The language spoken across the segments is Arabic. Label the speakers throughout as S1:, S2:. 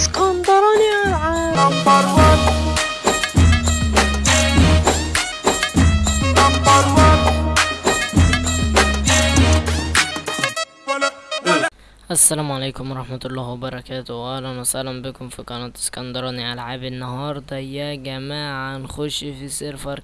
S1: اسكندراني
S2: نمبر 1
S1: السلام عليكم ورحمة الله وبركاته. أهلا وسهلا بكم في قناة اسكندراني ألعاب النهاردة. يا جماعة نخش في server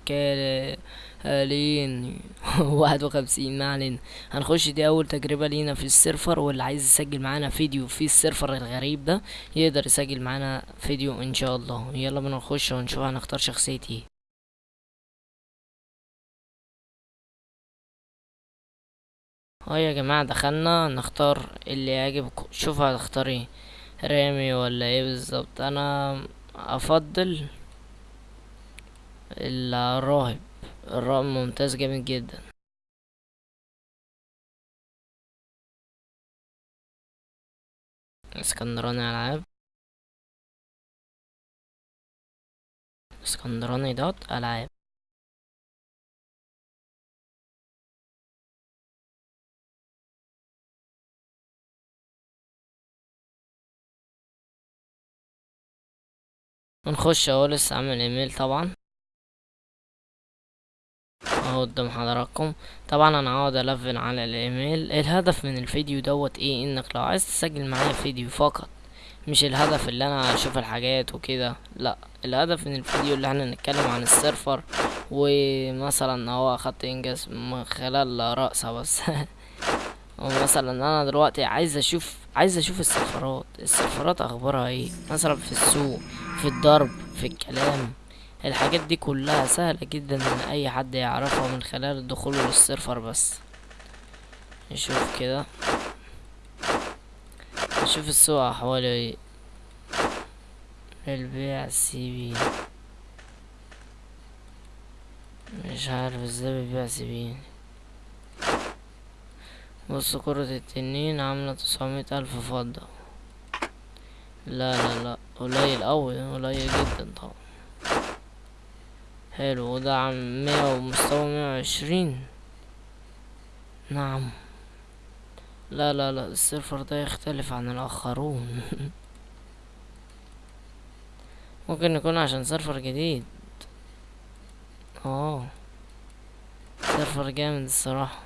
S1: كالين. واحد وخمسين ما علينا. هنخش دي أول تجربة لينا في ال server واللي عايز يسجل معانا فيديو في ال server الغريب ده يقدر يسجل معانا فيديو إن شاء الله. يلا بينا نخش ونشوف هنختار شخصية إيه. آه يا جماعة دخلنا نختار اللي يعجبكم شوف هتختار إيه رامي ولا إيه بالظبط؟ أنا افضل الراهب. الراهب ممتاز جامد جدا. اسكندراني العاب. اسكندراني دوت العاب. ونخش اهو لسه عامل ايميل طبعا. أهو قدام حضراتكم. طبعا أنا هقعد ألفن على الإيميل. الهدف من الفيديو دوت إيه؟ إنك لو عايز تسجل معايا فيديو فقط. مش الهدف اللي أنا أشوف الحاجات وكده. لأ الهدف من الفيديو اللي إحنا نتكلم عن ال server. ومثلا هو أخدت إنجاز من خلال رقصة بس. ومثلا أنا دلوقتي عايز أشوف عايز أشوف السيرفرات السيرفرات أخبارها إيه؟ مثلا في السوق. في الضرب في الكلام. الحاجات دي كلها سهلة جدا إن أي حد يعرفها من خلال الدخول لل server بس. نشوف كده. نشوف السوق احواله إيه البيع CP مش عارف إزاي بيبيع CP بص كرة التنين عاملة تسعمية ألف فضة. لا لا لا. قليل أوي قليل جدا طبعا. حلو. وده عم مية ومستوى مية وعشرين. نعم. لا لا لا. ال server ده يختلف عن الآخرون. ممكن يكون عشان server جديد. آه. server جامد الصراحة.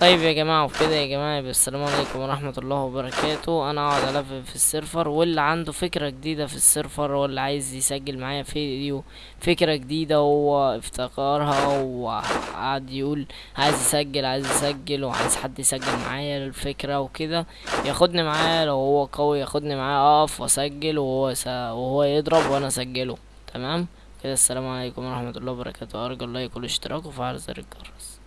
S1: طيب يا جماعة وكده يا جماعة يبقى السلام عليكم ورحمة الله وبركاته. أنا أقعد ألف في ال server واللي عنده فكرة جديدة في ال server واللي عايز يسجل معايا فيديو فكرة جديدة هو افتكرها وقعد يقول عايز يسجل عايز يسجل وعايز حد يسجل معايا الفكرة وكده ياخدني معاه. لو هو قوي ياخدني معاه أقف وأسجل وهو. وهو يضرب وأنا أسجله. تمام؟ كده السلام عليكم ورحمة الله وبركاته. أرجو اللايك والاشتراك وفعل زر الجرس